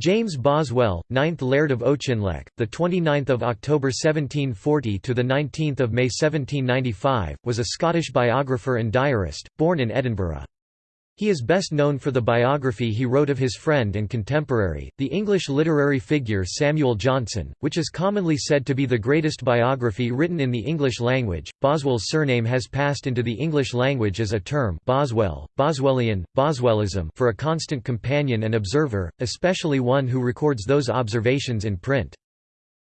James Boswell, 9th Laird of Auchinleck, the 29th of October 1740 to the 19th of May 1795, was a Scottish biographer and diarist, born in Edinburgh. He is best known for the biography he wrote of his friend and contemporary, the English literary figure Samuel Johnson, which is commonly said to be the greatest biography written in the English language. Boswell's surname has passed into the English language as a term Boswell, Boswellian, Boswellism for a constant companion and observer, especially one who records those observations in print.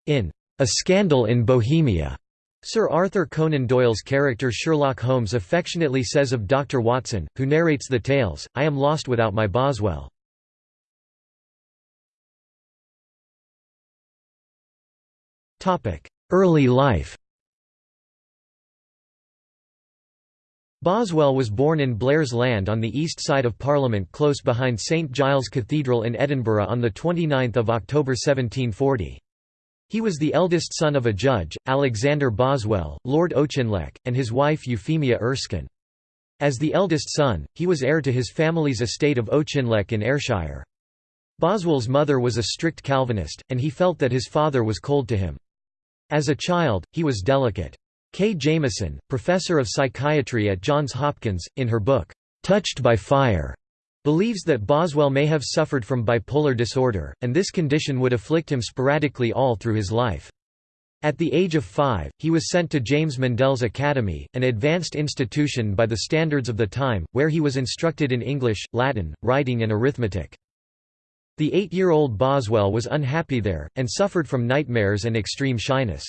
In A Scandal in Bohemia, Sir Arthur Conan Doyle's character Sherlock Holmes affectionately says of Dr. Watson, who narrates the tales, I am lost without my Boswell. Early life Boswell was born in Blair's Land on the east side of Parliament close behind St Giles Cathedral in Edinburgh on 29 October 1740. He was the eldest son of a judge, Alexander Boswell, Lord Auchinleck, and his wife Euphemia Erskine. As the eldest son, he was heir to his family's estate of Auchinleck in Ayrshire. Boswell's mother was a strict Calvinist, and he felt that his father was cold to him. As a child, he was delicate. Kay Jamison, professor of psychiatry at Johns Hopkins, in her book, "'Touched by Fire' believes that Boswell may have suffered from bipolar disorder, and this condition would afflict him sporadically all through his life. At the age of five, he was sent to James Mundell's Academy, an advanced institution by the standards of the time, where he was instructed in English, Latin, writing and arithmetic. The eight-year-old Boswell was unhappy there, and suffered from nightmares and extreme shyness.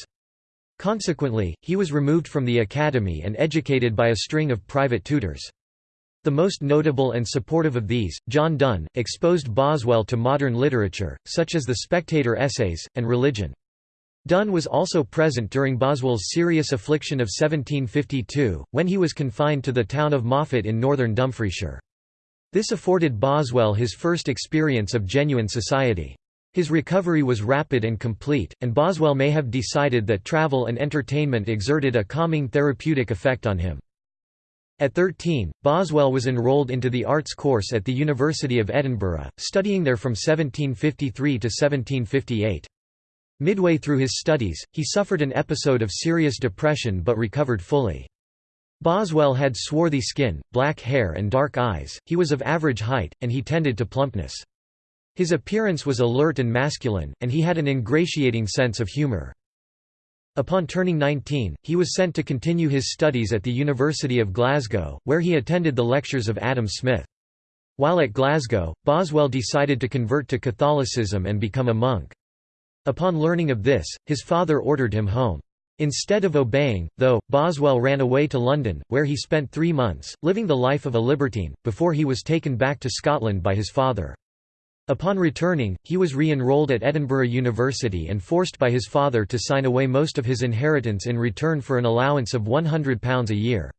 Consequently, he was removed from the academy and educated by a string of private tutors. The most notable and supportive of these, John Dun, exposed Boswell to modern literature, such as the Spectator essays, and religion. Dun was also present during Boswell's serious affliction of 1752, when he was confined to the town of Moffat in northern Dumfriesshire. This afforded Boswell his first experience of genuine society. His recovery was rapid and complete, and Boswell may have decided that travel and entertainment exerted a calming therapeutic effect on him. At 13, Boswell was enrolled into the arts course at the University of Edinburgh, studying there from 1753 to 1758. Midway through his studies, he suffered an episode of serious depression but recovered fully. Boswell had swarthy skin, black hair and dark eyes, he was of average height, and he tended to plumpness. His appearance was alert and masculine, and he had an ingratiating sense of humour. Upon turning 19, he was sent to continue his studies at the University of Glasgow, where he attended the lectures of Adam Smith. While at Glasgow, Boswell decided to convert to Catholicism and become a monk. Upon learning of this, his father ordered him home. Instead of obeying, though, Boswell ran away to London, where he spent three months, living the life of a libertine, before he was taken back to Scotland by his father. Upon returning, he was re-enrolled at Edinburgh University and forced by his father to sign away most of his inheritance in return for an allowance of £100 a year.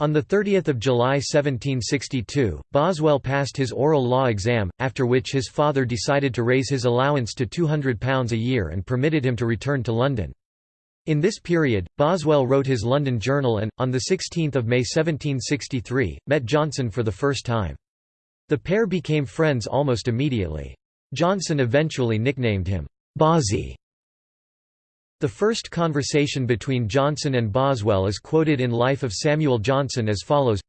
On 30 July 1762, Boswell passed his oral law exam, after which his father decided to raise his allowance to £200 a year and permitted him to return to London. In this period, Boswell wrote his London Journal and, on 16 May 1763, met Johnson for the first time. The pair became friends almost immediately. Johnson eventually nicknamed him, Bossie. The first conversation between Johnson and Boswell is quoted in Life of Samuel Johnson as follows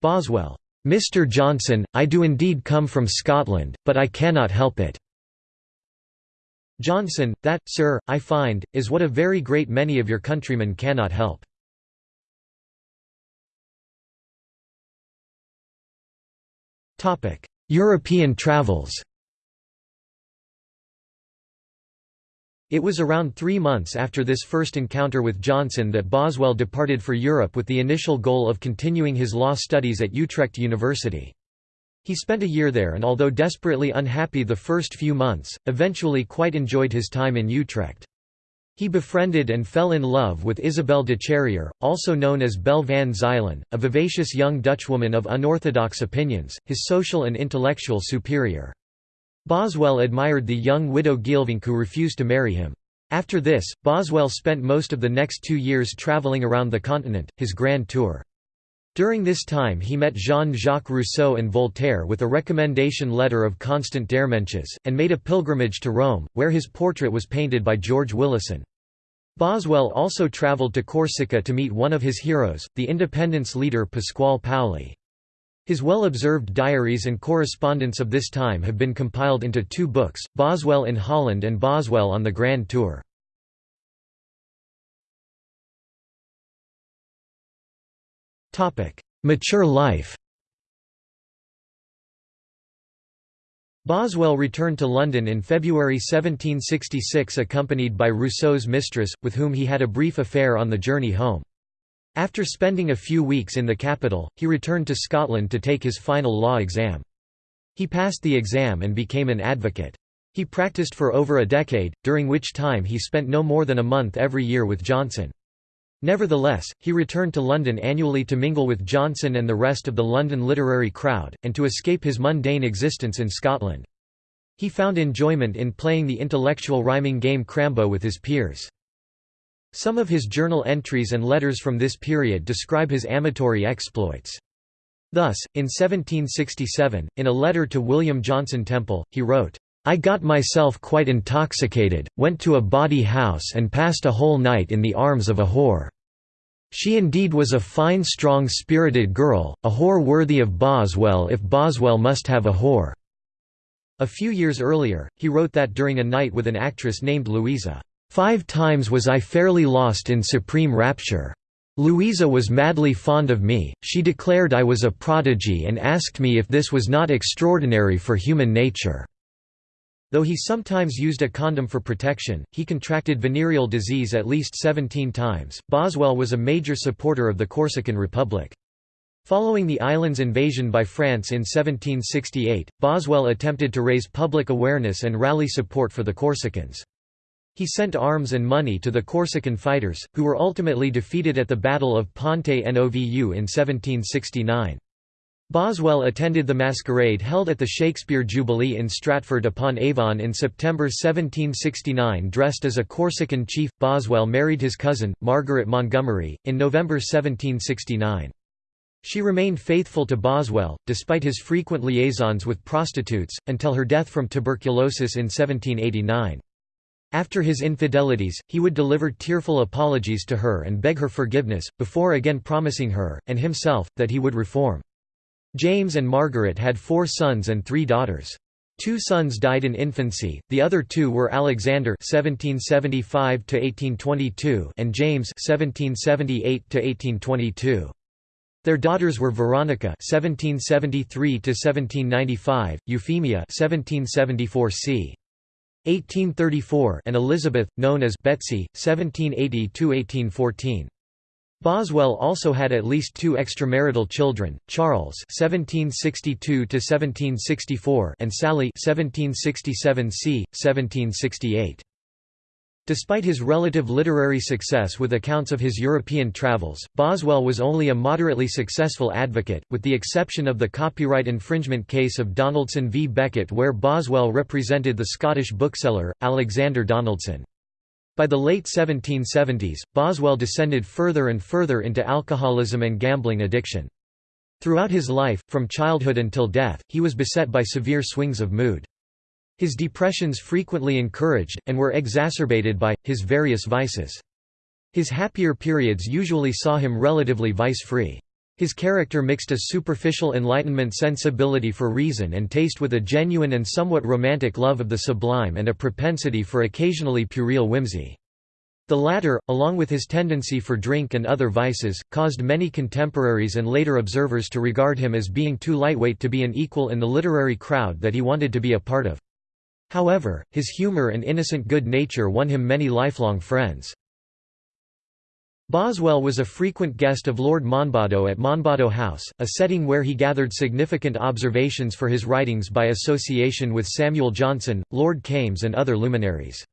Boswell, "'Mr. Johnson, I do indeed come from Scotland, but I cannot help it." Johnson, that, sir, I find, is what a very great many of your countrymen cannot help. European travels It was around three months after this first encounter with Johnson that Boswell departed for Europe with the initial goal of continuing his law studies at Utrecht University. He spent a year there and although desperately unhappy the first few months, eventually quite enjoyed his time in Utrecht. He befriended and fell in love with Isabelle de Charrière, also known as Belle van Zuylen, a vivacious young Dutchwoman of unorthodox opinions, his social and intellectual superior. Boswell admired the young widow Geelvink who refused to marry him. After this, Boswell spent most of the next two years travelling around the continent, his grand tour. During this time he met Jean-Jacques Rousseau and Voltaire with a recommendation letter of Constant d'Hermenches, and made a pilgrimage to Rome, where his portrait was painted by George Willison. Boswell also travelled to Corsica to meet one of his heroes, the independence leader Pasquale Paoli. His well-observed diaries and correspondence of this time have been compiled into two books, Boswell in Holland and Boswell on the Grand Tour. Mature life Boswell returned to London in February 1766 accompanied by Rousseau's mistress, with whom he had a brief affair on the journey home. After spending a few weeks in the capital, he returned to Scotland to take his final law exam. He passed the exam and became an advocate. He practiced for over a decade, during which time he spent no more than a month every year with Johnson. Nevertheless, he returned to London annually to mingle with Johnson and the rest of the London literary crowd, and to escape his mundane existence in Scotland. He found enjoyment in playing the intellectual rhyming game Crambo with his peers. Some of his journal entries and letters from this period describe his amatory exploits. Thus, in 1767, in a letter to William Johnson Temple, he wrote, I got myself quite intoxicated, went to a bawdy house and passed a whole night in the arms of a whore. She indeed was a fine strong-spirited girl, a whore worthy of Boswell if Boswell must have a whore." A few years earlier, he wrote that during a night with an actress named Louisa, five times was I fairly lost in supreme rapture. Louisa was madly fond of me, she declared I was a prodigy and asked me if this was not extraordinary for human nature. Though he sometimes used a condom for protection, he contracted venereal disease at least 17 times. Boswell was a major supporter of the Corsican Republic. Following the island's invasion by France in 1768, Boswell attempted to raise public awareness and rally support for the Corsicans. He sent arms and money to the Corsican fighters, who were ultimately defeated at the Battle of Ponte Novu in 1769. Boswell attended the masquerade held at the Shakespeare Jubilee in Stratford-upon-Avon in September 1769 dressed as a Corsican chief. Boswell married his cousin, Margaret Montgomery, in November 1769. She remained faithful to Boswell, despite his frequent liaisons with prostitutes, until her death from tuberculosis in 1789. After his infidelities, he would deliver tearful apologies to her and beg her forgiveness, before again promising her, and himself, that he would reform. James and Margaret had four sons and three daughters. Two sons died in infancy, the other two were Alexander (1775–1822) and James (1778–1822). Their daughters were Veronica (1773–1795), Euphemia (1774 c. 1834), and Elizabeth, known as Betsy (1780–1814). Boswell also had at least two extramarital children, Charles (1762–1764) and Sally (1767 c. 1768). Despite his relative literary success with accounts of his European travels, Boswell was only a moderately successful advocate, with the exception of the copyright infringement case of Donaldson v Beckett where Boswell represented the Scottish bookseller, Alexander Donaldson. By the late 1770s, Boswell descended further and further into alcoholism and gambling addiction. Throughout his life, from childhood until death, he was beset by severe swings of mood. His depressions frequently encouraged, and were exacerbated by, his various vices. His happier periods usually saw him relatively vice-free. His character mixed a superficial Enlightenment sensibility for reason and taste with a genuine and somewhat romantic love of the sublime and a propensity for occasionally puerile whimsy. The latter, along with his tendency for drink and other vices, caused many contemporaries and later observers to regard him as being too lightweight to be an equal in the literary crowd that he wanted to be a part of. However, his humor and innocent good nature won him many lifelong friends. Boswell was a frequent guest of Lord Monboddo at Monboddo House, a setting where he gathered significant observations for his writings by association with Samuel Johnson, Lord Kames and other luminaries.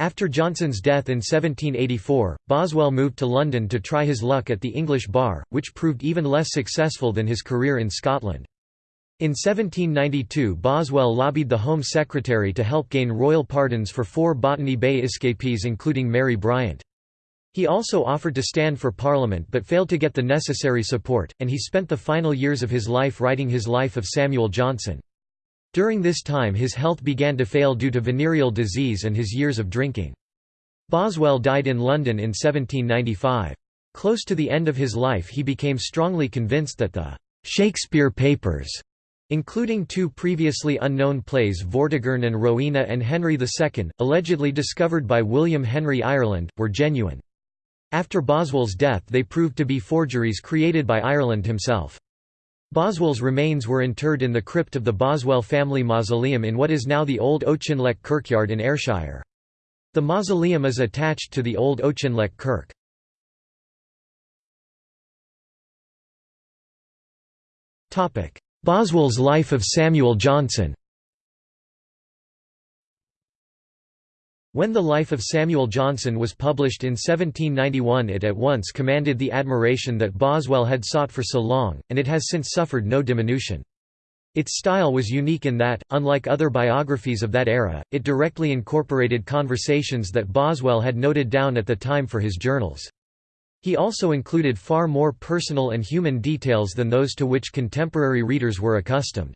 After Johnson's death in 1784, Boswell moved to London to try his luck at the English bar, which proved even less successful than his career in Scotland. In 1792 Boswell lobbied the Home Secretary to help gain royal pardons for four Botany Bay escapees including Mary Bryant. He also offered to stand for Parliament but failed to get the necessary support, and he spent the final years of his life writing his Life of Samuel Johnson. During this time his health began to fail due to venereal disease and his years of drinking. Boswell died in London in 1795. Close to the end of his life he became strongly convinced that the «Shakespeare Papers» including two previously unknown plays Vortigern and Rowena and Henry II, allegedly discovered by William Henry Ireland, were genuine. After Boswell's death they proved to be forgeries created by Ireland himself. Boswell's remains were interred in the crypt of the Boswell family mausoleum in what is now the Old Auchinleck Kirkyard in Ayrshire. The mausoleum is attached to the Old Auchinleck Kirk. Boswell's Life of Samuel Johnson When the Life of Samuel Johnson was published in 1791 it at once commanded the admiration that Boswell had sought for so long, and it has since suffered no diminution. Its style was unique in that, unlike other biographies of that era, it directly incorporated conversations that Boswell had noted down at the time for his journals. He also included far more personal and human details than those to which contemporary readers were accustomed.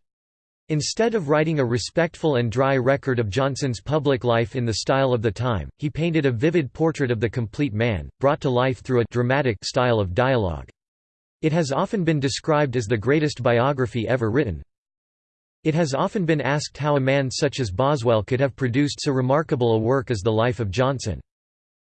Instead of writing a respectful and dry record of Johnson's public life in the style of the time, he painted a vivid portrait of the complete man, brought to life through a dramatic style of dialogue. It has often been described as the greatest biography ever written. It has often been asked how a man such as Boswell could have produced so remarkable a work as The Life of Johnson.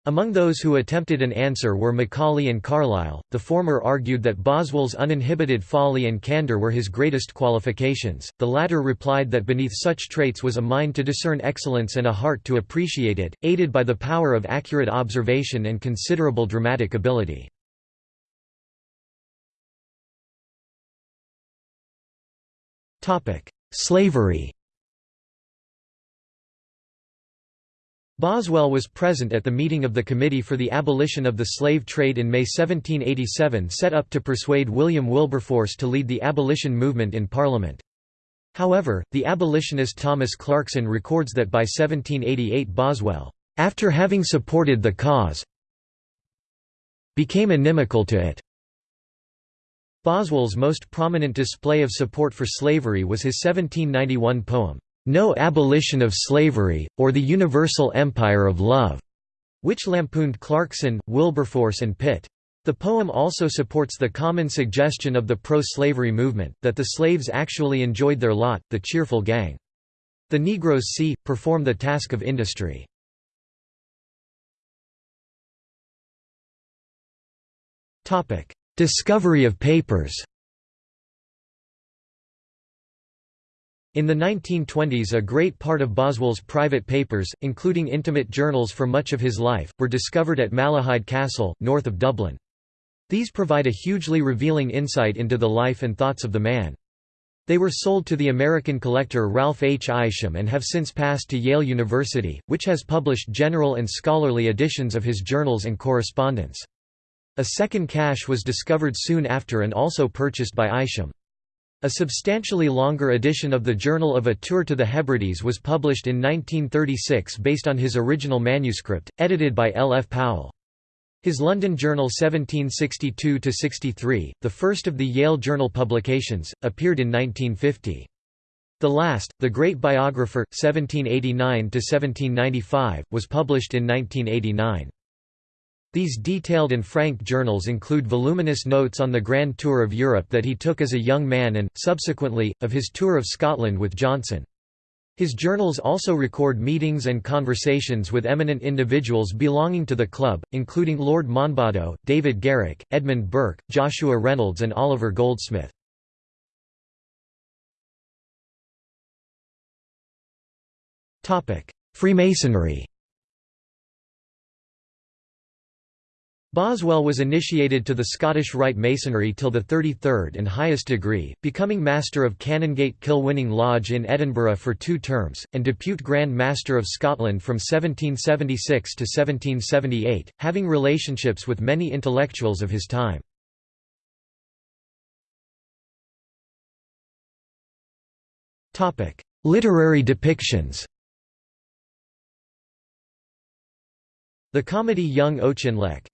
Among those who attempted an answer were Macaulay and Carlyle. The former argued that Boswell's uninhibited folly and candor were his greatest qualifications, the latter replied that beneath such traits was a mind to discern excellence and a heart to appreciate it, aided by the power of accurate observation and considerable dramatic ability. Slavery Boswell was present at the meeting of the Committee for the Abolition of the Slave Trade in May 1787 set up to persuade William Wilberforce to lead the abolition movement in Parliament. However, the abolitionist Thomas Clarkson records that by 1788 Boswell, after having supported the cause, became inimical to it. Boswell's most prominent display of support for slavery was his 1791 poem, no Abolition of Slavery, or the Universal Empire of Love, which lampooned Clarkson, Wilberforce and Pitt. The poem also supports the common suggestion of the pro-slavery movement, that the slaves actually enjoyed their lot, the cheerful gang. The Negroes see, perform the task of industry. Discovery of papers In the 1920s a great part of Boswell's private papers, including intimate journals for much of his life, were discovered at Malahide Castle, north of Dublin. These provide a hugely revealing insight into the life and thoughts of the man. They were sold to the American collector Ralph H. Isham and have since passed to Yale University, which has published general and scholarly editions of his journals and correspondence. A second cache was discovered soon after and also purchased by Isham. A substantially longer edition of the Journal of a Tour to the Hebrides was published in 1936 based on his original manuscript, edited by L. F. Powell. His London Journal 1762–63, the first of the Yale Journal publications, appeared in 1950. The last, The Great Biographer, 1789–1795, was published in 1989. These detailed and frank journals include voluminous notes on the Grand Tour of Europe that he took as a young man and, subsequently, of his tour of Scotland with Johnson. His journals also record meetings and conversations with eminent individuals belonging to the club, including Lord Monboddo, David Garrick, Edmund Burke, Joshua Reynolds and Oliver Goldsmith. Freemasonry Boswell was initiated to the Scottish Rite Masonry till the 33rd and highest degree, becoming Master of Canongate Kilwinning Lodge in Edinburgh for two terms, and Depute Grand Master of Scotland from 1776 to 1778, having relationships with many intellectuals of his time. Literary depictions The comedy Young Auchinleck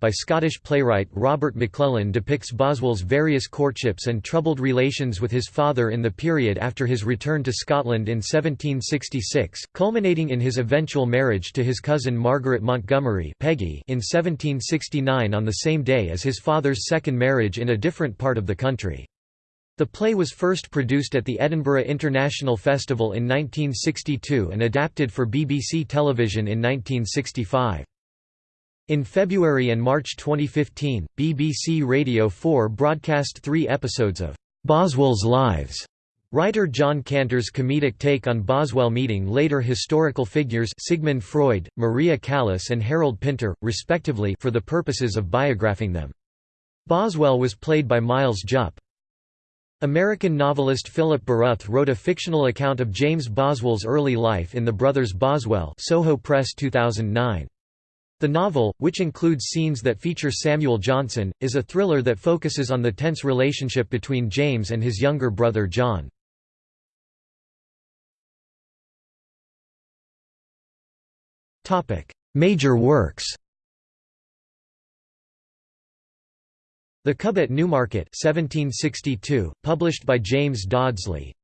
by Scottish playwright Robert McLellan depicts Boswell's various courtships and troubled relations with his father in the period after his return to Scotland in 1766, culminating in his eventual marriage to his cousin Margaret Montgomery Peggy in 1769 on the same day as his father's second marriage in a different part of the country. The play was first produced at the Edinburgh International Festival in 1962 and adapted for BBC television in 1965. In February and March 2015, BBC Radio 4 broadcast three episodes of Boswell's Lives. Writer Jon Canter's comedic take on Boswell meeting later historical figures Sigmund Freud, Maria Callas and Harold Pinter, respectively for the purposes of biographing them. Boswell was played by Miles Jupp. American novelist Philip Baruth wrote a fictional account of James Boswell's early life in The Brothers Boswell Soho Press 2009. The novel, which includes scenes that feature Samuel Johnson, is a thriller that focuses on the tense relationship between James and his younger brother John. Major works The Cub at Newmarket 1762, published by James Dodsley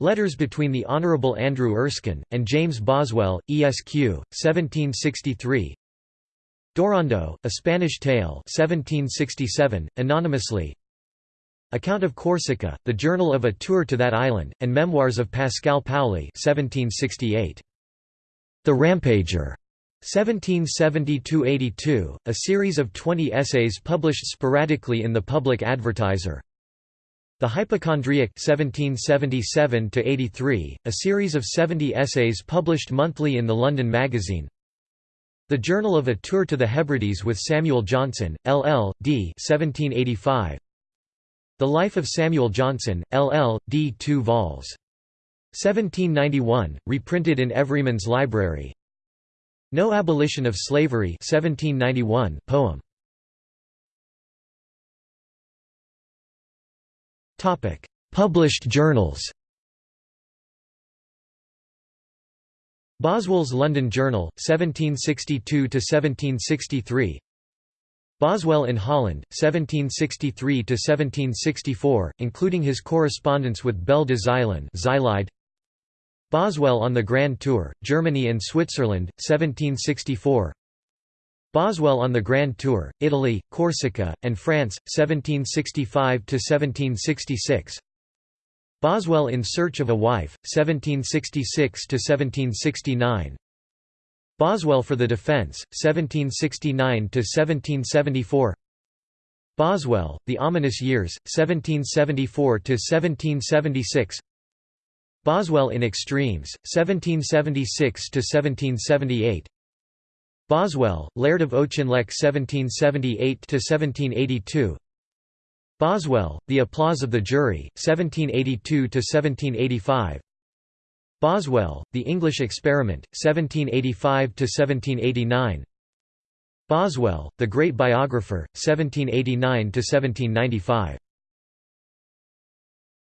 Letters between the Honourable Andrew Erskine, and James Boswell, Esq. 1763 Dorando, A Spanish Tale 1767, anonymously Account of Corsica, The Journal of a Tour to that Island, and Memoirs of Pascal Paoli 1768. The Rampager 1770–82, a series of 20 essays published sporadically in the Public Advertiser. The Hypochondriac 1777–83, a series of 70 essays published monthly in the London Magazine. The Journal of a Tour to the Hebrides with Samuel Johnson, LL.D. 1785. The Life of Samuel Johnson, LL.D. 2 vols. 1791, reprinted in Everyman's Library. No Abolition of Slavery 1791 poem. Published journals. Boswell's London Journal 1762 to 1763. Boswell in Holland 1763 to 1764, including his correspondence with Belle de Zuylen Boswell on the Grand Tour, Germany and Switzerland, 1764 Boswell on the Grand Tour, Italy, Corsica, and France, 1765–1766 Boswell in Search of a Wife, 1766–1769 Boswell for the Defence, 1769–1774 Boswell, The Ominous Years, 1774–1776 Boswell in Extremes, 1776–1778 Boswell, Laird of Auchinleck 1778–1782 Boswell, The Applause of the Jury, 1782–1785 Boswell, The English Experiment, 1785–1789 Boswell, The Great Biographer, 1789–1795